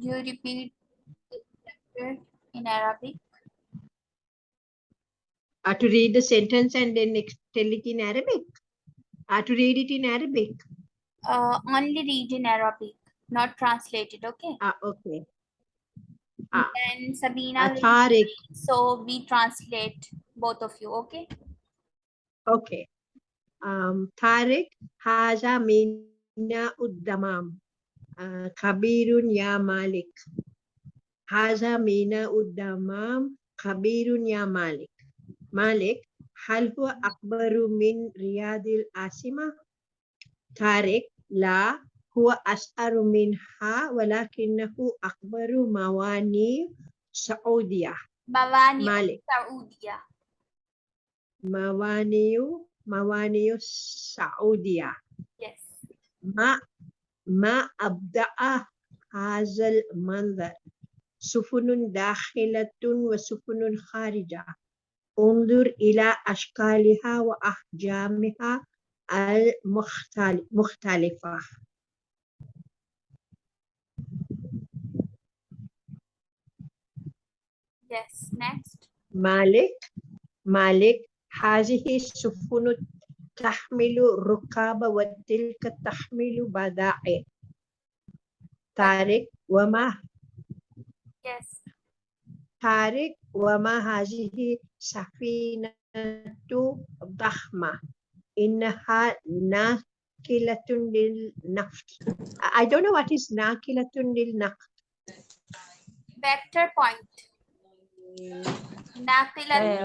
you repeat the chapter in Arabic? Uh, to read the sentence and then tell it in Arabic. Uh, to read it in Arabic. Uh, only read in Arabic, not translated, okay? Ah, okay. Ah. And Sabina Uh, read, so we translate both of you, okay? Okay. Um, Tariq, Haza Mina Uddamam. kabirun ya malik. Haza mina uddamam kabirun ya malik. Malik, hal huwa akbaru min riyadil asima? Tarik, la, huwa as'aru minha walakinahu akbaru mawani Saudiyah. Mawani Malik. Saudiyah. Mawaniu, mawaniu Saudiyah. Yes. Ma ما أبدأ هذا المنظر سفن داخلة وسفن خارجة انظر إلى أشكالها وأحجامها المختلفة Yes. Next. مالك مالك هذه السفن تحمل ركاب وتلك تحمل بضائع. طارق وما؟ Yes. طارق وما هذه سفينة ضخمة. إنها ناقلة للنفط. I don't know what is ناقلة للنفط. Vector point. Naqilat ẹ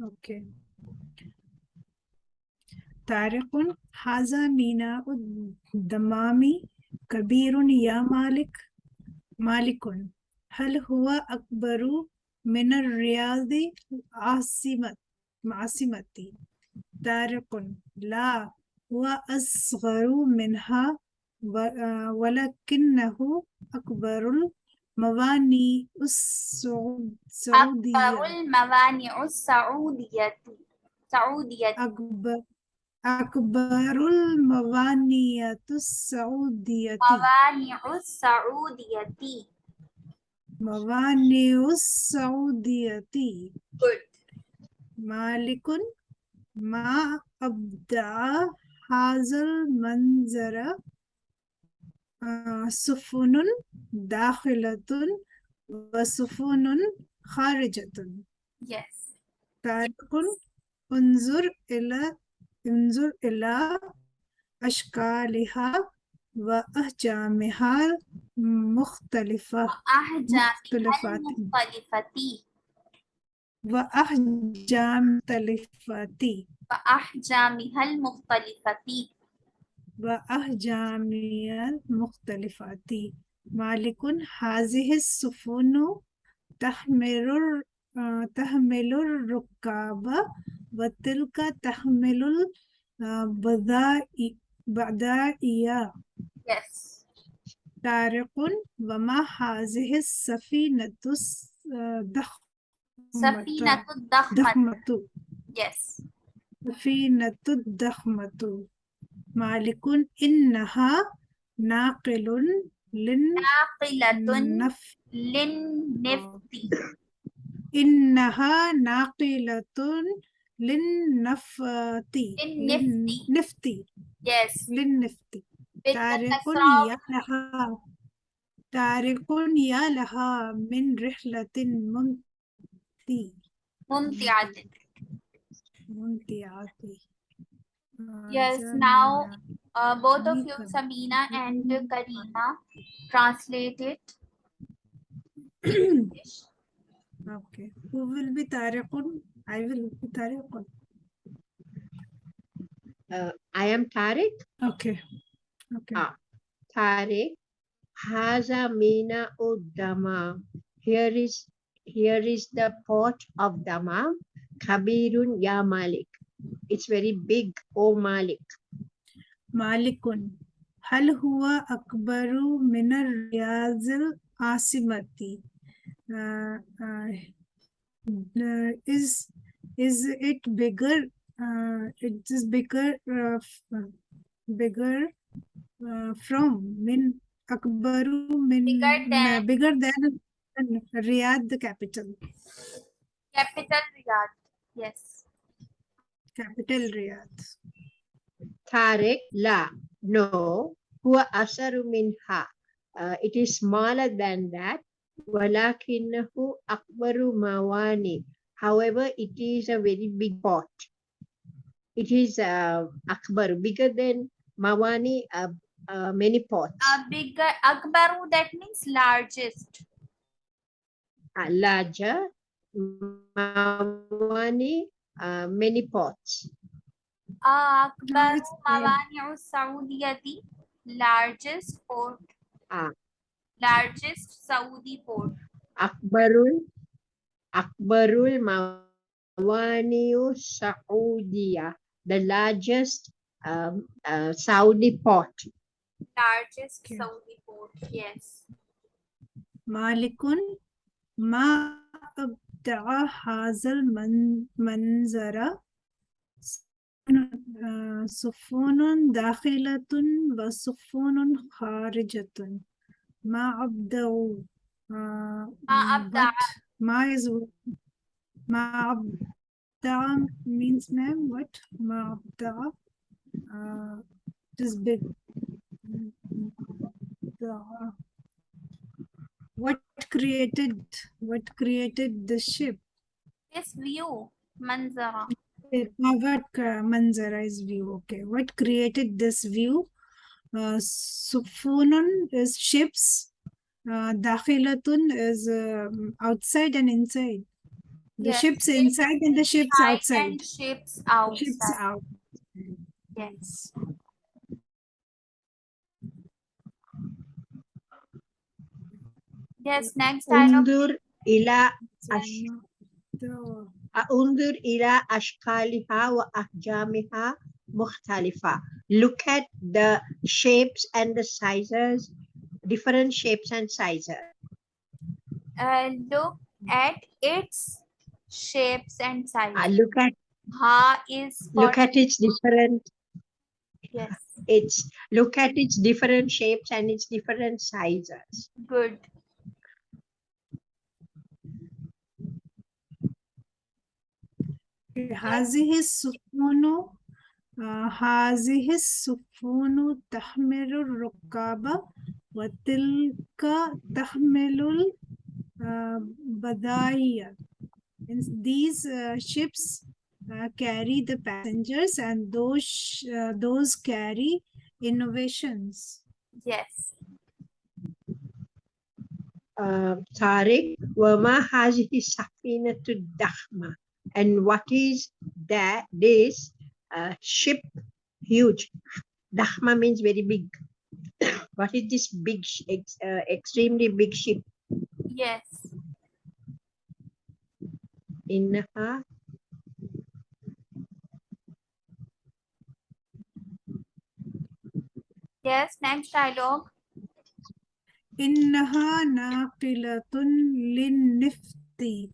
Okay. طارق هذا ميناء الدمام كبير يا مالك مالك هل هو أكبر من الرياض عاصمة عاصمة طارق لا هو أصغر منها آه، ولكنه أكبر السعود- السعودية. أكبر الموانئ السعودية سعودية. أكبر أكبر الموانئ السعودية. موانئ السعودية. موانئ السعودية. Good. مالك ما أبدع هذا المنظر؟ سفن داخلة وسفن خارجة. Yes. طارق انظر إلى انظر إلى أشكالها وأحجامها مختلفات المختلفة وأحجام مختلفات وأحجامها المختلفة وأحجامها المختلفات مالك هذه السفن تحمل آه، تحمل الركاب وتلك تحمل البضائع بضائع Yes. طارق وما هذه السفينة الضخمة؟ سفينة الضخمة. ضخمة Yes. سفينة الضخمة. مالك إنها ناقل ناقلة للنف للنفط إنها ناقلة للنفط للنفط. Yes. للنفط طارق بالتصاعد يا لها. طارق يا لها من رحلة ممتعة. ممتعة. ممتعة. Yes, now uh, both of you, Sabina and Karina, translate it. okay. Who will be Tariqun? I will be Tariqun. Uh, I am Tarek. Okay. Okay. Uh, ah, Tariq. Haza Mina Uddama. Here is here is the port of Dama. Kabirun Ya Malik. It's very big. Oh Malik. Malikun. Hal huwa akbaru minar riyazil asimati. Is is it bigger? Uh, it is bigger, bigger from min akbaru min bigger than, bigger than Riyadh, the capital. Capital Riyadh. Yes capital Riyadh Tariq, La. No. Huwa asaru minha. Uh, it is smaller than that. Walakinahu akbaru mawani. However, it is a very big pot. It is uh, akbar, bigger than mawani, uh, uh, many pots. A bigger Akbaru that means largest. Uh, larger, mawani, uh, many pots. Akbar Mawani'u Saudiyati, largest port. Ah. Largest Saudi port. Akbarul Akbarul Mawani'u Saudiya, the largest um, uh, Saudi port. Largest okay. Saudi port, yes. Malikun Ma أبدع هذا المن- المنظر آه، سفن داخلة وسفن خارجة ما أبدعوا آه، ما أبدع. ما is ما أبدع means ma'am what ما أبدع uh, it is big. What created what created the ship This view. Manzara. Uh, what uh, manzara is view okay what created this view uh, sufunun is ships uh, dakhilatun is um, outside and inside the Yes, ships inside and the ships outside And ships outside. ships out Yes. Yes, next dialogue. Undur ila ash, the undur ila ashkaliha wa ahjamiha mukhtalifa. Look at the shapes and the sizes, different shapes and sizes. Uh, look at its shapes and sizes. Uh, look at Ha is look at its different yes, its look at its different shapes and its different sizes. good. هذه السفن آه، هذه السفن تحمل الركاب وتلك تحمل البضائع And these uh, ships uh, carry the passengers and those sh- uh, those carry innovations Yes. uh, Tariq, Wama Hazihi Safinatu Dahma. and what is that? This uh, ship huge. Dahma means very big. What is this big uh, extremely big ship? Yes. Innaha uh, yes next dialogue. Innaha naqilatun linnifti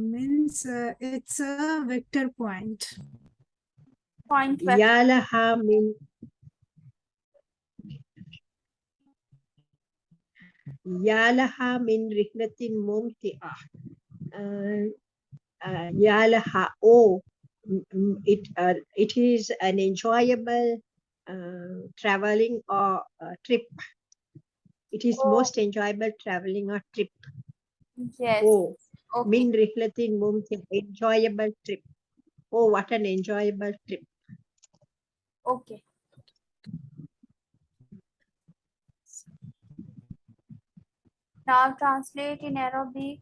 means uh, it's a vector point Point web. Yalaha min Yalaha min rihlatin mumti'ah. Uh, uh, Yalaha, oh, mm, mm, it, uh, it is an enjoyable uh, traveling or uh, trip. It is Oh. most enjoyable traveling or trip. Yes. Oh, Okay. min rihlatin mumti, enjoyable trip. Oh, what an enjoyable trip. Okay. Now translate in Arabic.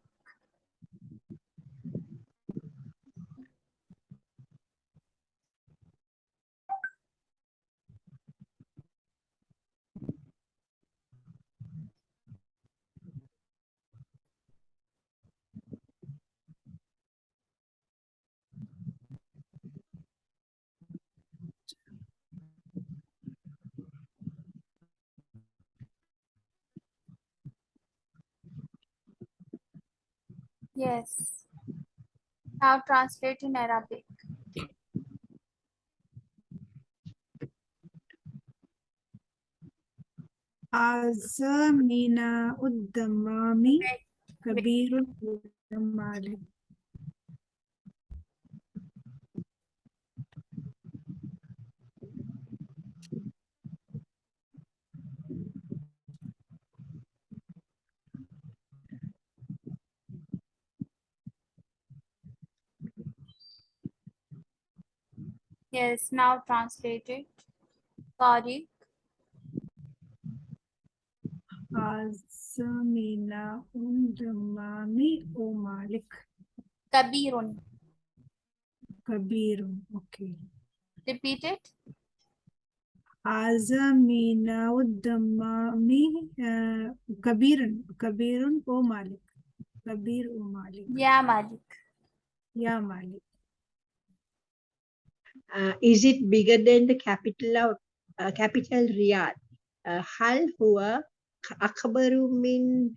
Yes. Now translate in Arabic. Azamina uddamami kabirun uddamali. Yes, now translate it. Tariq. Azamina uddamami o malik Kabirun. kabirun. Okay. Repeat it. Azamina uddamami uh, kabirun kabirun o malik. Kabir o malik. Ya Malik. Ya malik. Uh, is it bigger than the capital of uh, capital Riyadh? Uh, هل هو أكبر من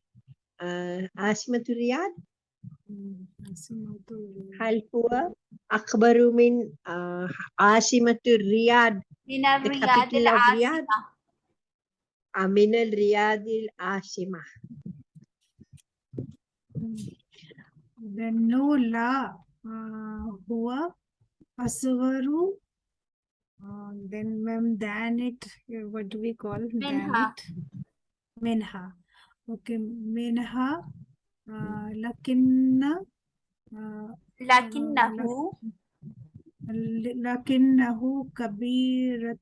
uh, عاصمة رياض؟ Hmm, Asimatul- هل هو أكبر من uh, عاصمة رياض من The الرياض capital of Riyadh? العاصمة. من الرياض العاصمة؟ Then no la uh, huwa Asuvaru. Uh, then ma'am, Danit, uh, what do we call? Menha. Menha. Okay, Menha. Uh, Lakinna. Uh, Lakinnahu. Uh, Lakinnahu Kabiratu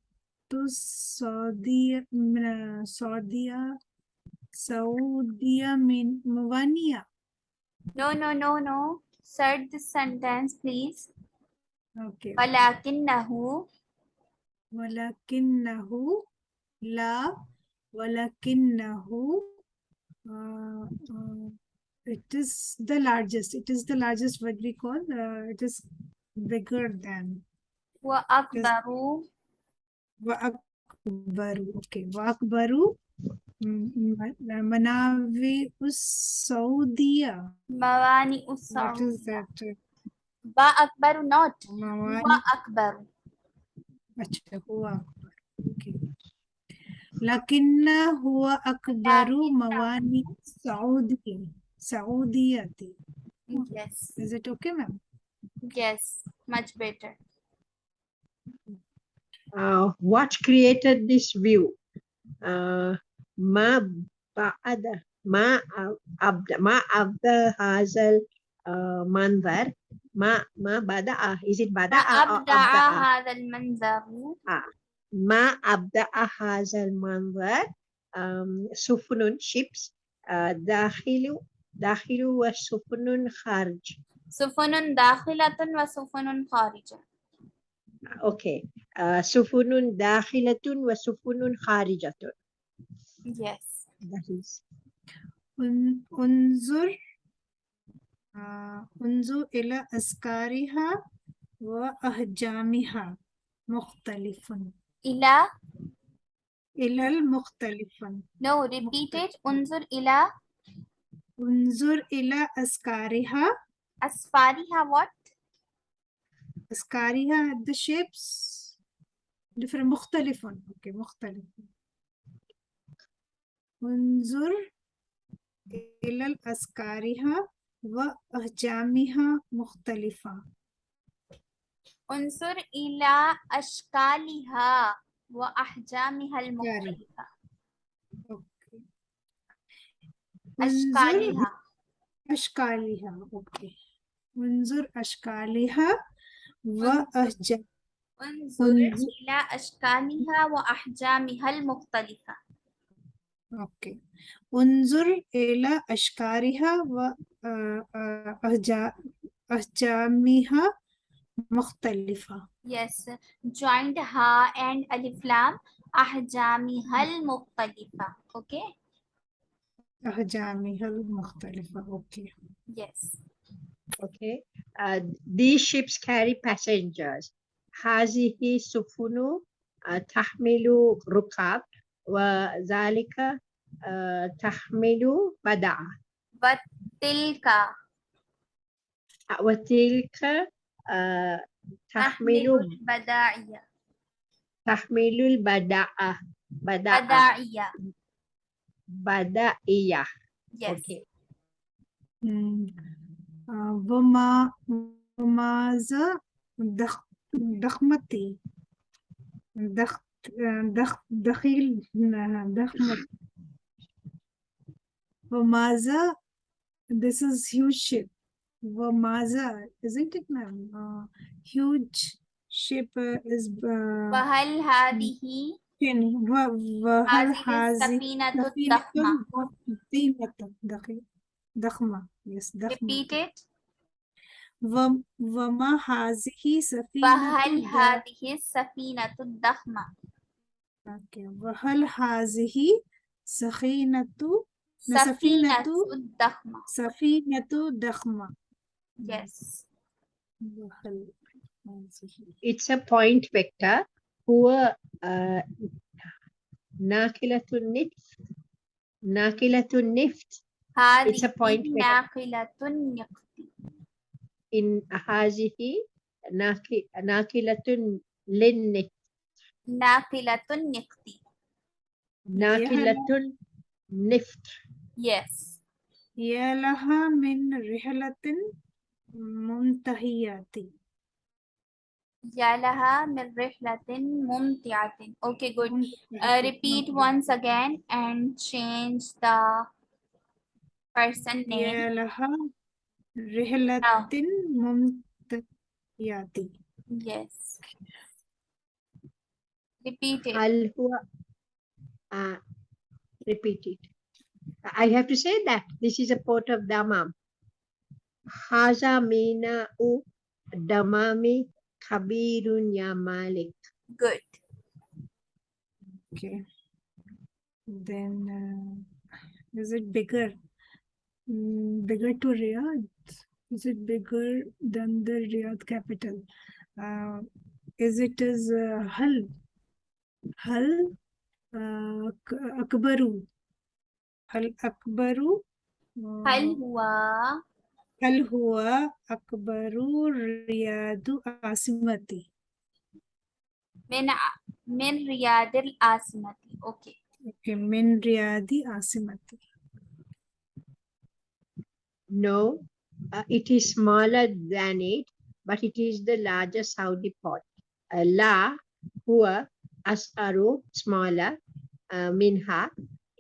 mm, uh, Saudiya, Saudiya, Saudiya Muwania. No, no, no, no. Search the sentence, please. Okay. Walakinnahu. Walakinnahu. La. Walakinnahu. Uh, uh, it is the largest. It is the largest what we call. Uh, it is bigger than. Wa akbaru. Wa akbaru. Okay. Wa akbaru. manavi us Saudiya. Mawani us Saudiya. What is that? Ba akbar not. Huwa akbar. अच्छा हुआ okay. लकिन्ना हुआ अकबरु saudi Saudi yes is it okay ma'am yes much better uh, what created this view uh, ma ba'ada ma abda ma abda hazal uh, manzar ما ما بدأ is it بدأ أو أبدأ هذا المنظر ما أبدأ هذا المنظر um, سفن ships uh, داخل داخل وسفن خارج سفن داخلة وسفن خارجة okay. Uh, سفن داخلة وسفن خارجة yes. That is. ان- انظر آه، انظر إلى أسكارها وأحجامها مختلف. إلى؟ إلى المختلف. No repeat it. انظر إلى. انظر إلى أسكارها أسفارها what? أسكارها the shapes. Different. مختلف. Okay مختلف. انظر إلى الأسكارها وأحجامها مختلفة. انظر إلى أشكالها وأحجامها المختلفة. أشكالها. أشكالها. okay. انظر أشكالها وأحجام انظر. إلى أشكالها وأحجامها المختلفة. أوكي. انظر إلى أشكالها وأحجامها مختلفة yes joined ها and ألف لام أحجامها المختلفة okay أحجامها المختلفة اوكي yes Okay. Uh, these ships carry passengers. هذه السفن uh, تحمل ركاب وذلك uh, تحمل بدع. وتلك. وتلك آه، تحمل البداعية تحمل البداعة بداعية بداعية yes. okay. وما وماذا ضخمتي دخ دخيل دخمتي وماذا this is huge ship وماذا isn't it ma'am uh, huge ship uh, is uh, وهل هذه يعني و- وهل هذه هذه السفينة سفينة الضخمة ضخمة دقيق ضخمة yes ضخمة repeat it وم- وما هذه سفينة وهل ض- هذه السفينة الضخمة أوكي. وهل هذه سفينة Yes. It's a point vector. Who uh, nakilatun nift. Nakilatun nift. It's a point vector. Nakilatun nift. In hazihi nakilatun linnift. Nakilatun nift. Nakilatun nift. yes يا لها من رحلة منتهية يا لها من رحلة ممتعة okay good uh, repeat once again and change the person name يا لها رحلة Now. ممتهية yes repeat it هل هو uh, repeat it I have to say that this is a port of Dammam. Haza mina u damami kabirun ya malik. Good. Okay. Then uh, is it bigger? Mm, bigger to Riyadh? Is it bigger than the Riyadh capital? Uh, is it as uh, Hal Hull? Uh, Akbaru? Hal Akbaru? uh, هل هو هل هو أكبر رياض عاصمتي؟ من ع- من رياض العاصمة okay Okay, من رياض عاصمتي. No, uh, it is smaller than it, but it is the largest Saudi port. Uh, La, huwa, as'aru, smaller, uh, minha,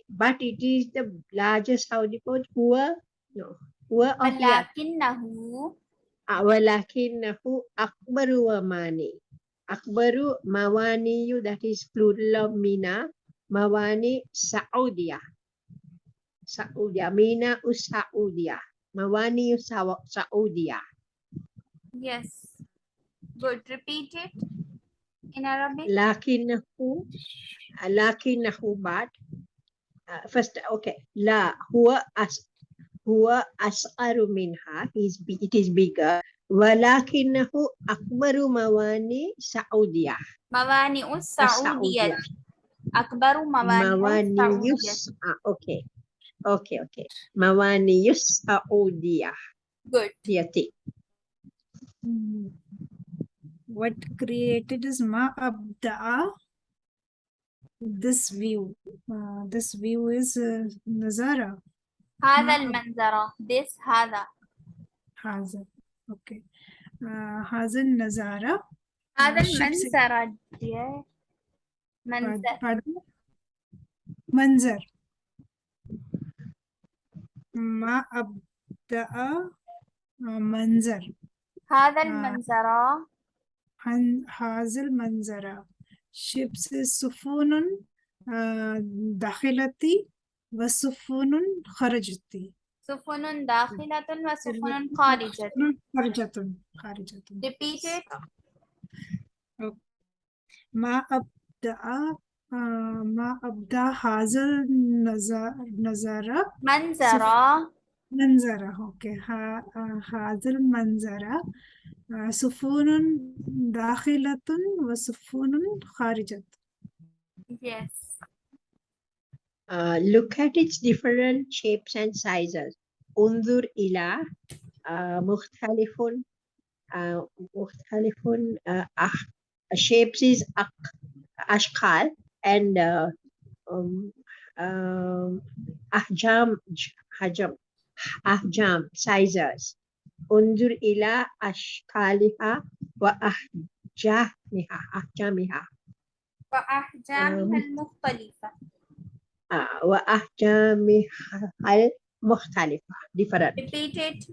but it is the largest Saudi port huwa no. Huwa of walakinahu walakinahu akbaru mawani akbaru mawaniyu that is plural of mina. Mawani saudia saudia mina usaudia mawani saudia yes. Good. Repeat it in arabic. Lakinahu lakinahu but first okay. La huwa as huwa as'aru minha is it is bigger. Walakinahu akbaru mawani saudiya. Mawani saudiya. Akbaru mawani mawani ah, okay. Okay okay. Mawani yus saudiya. Good. Yati. Hmm. What created is ma abda'a this view. Uh, this view is uh, نظارة هذا المنظرة. This هذا. هذا. Okay. Uh, هذا النظارة. هذا uh, المنظرة. منظر. منظر. ما أبدأ. Uh, منظر. هذا uh, المنظرة. هذا المنظرة. Ships سفن آه، داخلتي وسفن خرجتي سفن داخلة وسفن خارجة خارجة خارجة repeat it. ما أبدأ آه، ما أبدأ هذا النظر منظر منظر أوكي ها- آه، هذا المنظر آه، سفن داخلة وسفن خارجة yes Uh, look at its different shapes and sizes. Undur ila uh, مختلف uh, مختلف uh, أح- shapes is أق- أشكال and uh, um, um, أحجام حجم أحجام sizes. انظر إلى أشكالها وأحجامها. أحجامها. وأحجامها المختلفة. آه، وأحجامها المختلفة. Different. Repeat it.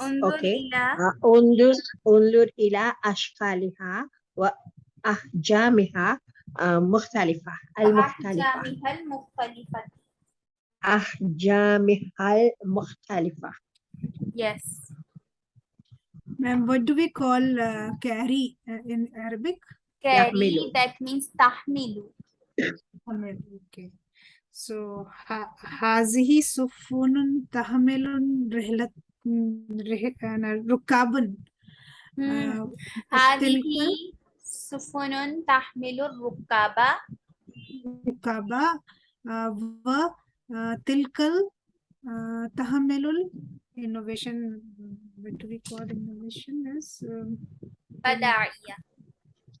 انظر Okay. إلى آه، انظر انظر إلى أشكالها وأحجامها آه، مختلفة. المختلفة. وأحجامها المختلفة. أحجامها المختلفة yes. Ma'am, what do we call uh, carry uh, in Arabic? carry that means Hamil, Okay. So, هذه سفن تحمل رحلة ركابا هذه سفن تحمل الركاب ركابا آه، Tilkal Tahamelul innovation. What do we call innovation as? Badaiya.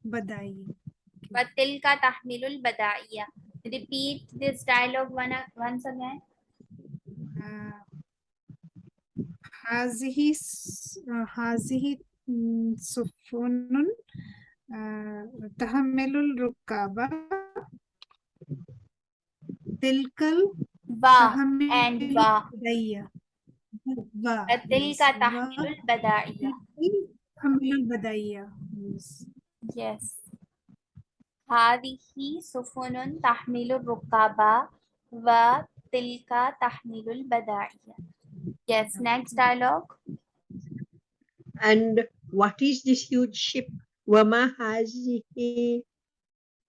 Badaiya. But tilka tahmilul badaiya. Repeat this dialogue one, once again. Hazihi Hazihi Sufunun Tahamelul Rukaba Tilkal سفن آه، تحمل الركاب تلك ال- و تحمل and و البدائية و وتلك yes، تحمل و البدائية تحمل البدائية yes. yes هذه سفن تحمل الركاب وتلك تحمل البدائية yes next dialogue and what is this huge ship وما هذه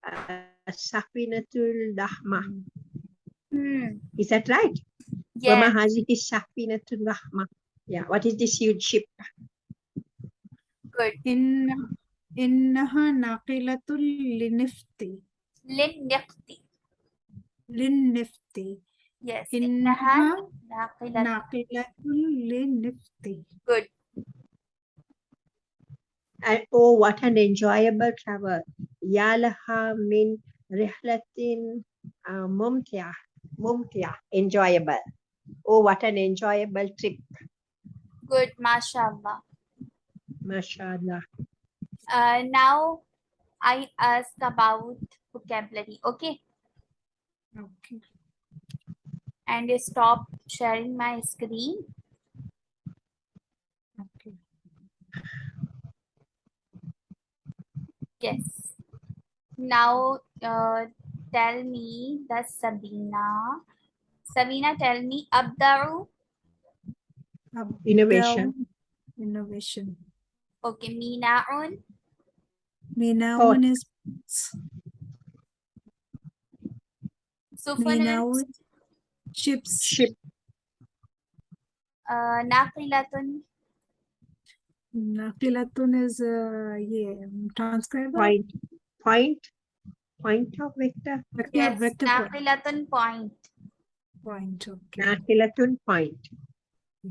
آه، السفينة الضخمة hmm. is that right وما yes هذه السفينة الضخمة yeah what is this huge ship good إن إنها ناقلة للنفط للنقط للنفط yes إنها إنها ناقلة ناقلة للنفط good and oh what an enjoyable travel يا لها من رحلة آه، ممتعة Mumtia, enjoyable. Oh, what an enjoyable trip. Good, mashallah. Mashallah. Uh, now I ask about vocabulary, okay? Okay. And you stop sharing my screen. Okay. Yes. Now uh, tell me the Sabina. Sabina, tell me Abdaru. innovation Down- Innovation. Okay, Minaun. Minaun is Sufunun. Minaun ships. ship Uh, Naqilatun. Naqilatun is uh, yeah, transcriber. point point point of vector Vector, Yes, vector point. Naqilatun point. point. Okay. nakilatun point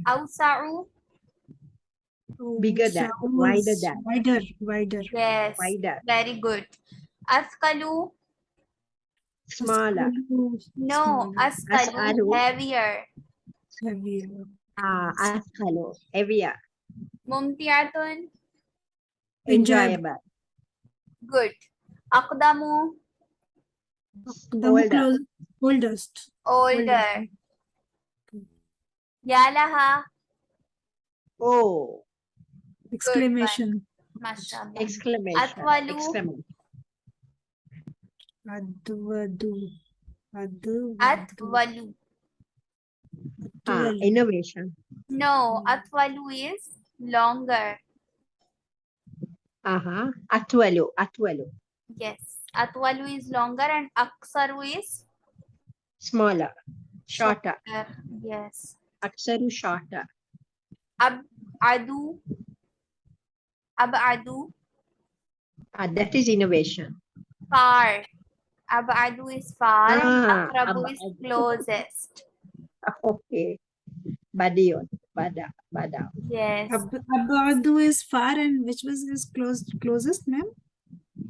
Awsa'u. Bigger than, wider is than. Wider, wider. Yes. wider Very good. Askalu. smaller No, Smaller. Askalu. As'alu. Heavier. Heavier. ah ashalu heavier Mumtiatun. enjoyable Good. Aqdamu. The Older. close, oldest. Older. Yalaha. oh Exclamation. Mashallah. exclamation Atwalu. exclamation Advadu. Advadu. Atwalu. ah innovation No. Atwalu is longer. uh-huh atwalu atwalu Yes. Atwalu is longer and Aksaru is smaller shorter uh, yes. aksaru shorter Ab Adu. Abadu. ah that is innovation Far. Abadu is far and Ah, Akrabu is closest. okay Badion. Bada. Bada. Yes. Ab- Abadu is far and which was his close, closest, ma'am?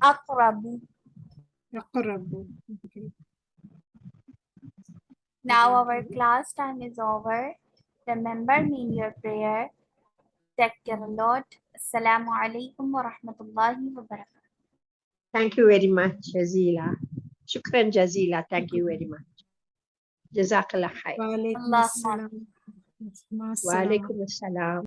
Akrabu. Akrabu. Okay. Now our class time is over. Remember me in your prayer. Take care a lot. Assalamu alaikum wa rahmatullahi wa barakatuh. Thank you very much, Jazila. Shukran Jazila. Thank you very much. Jazakallah khair. Wa alaikum assalam.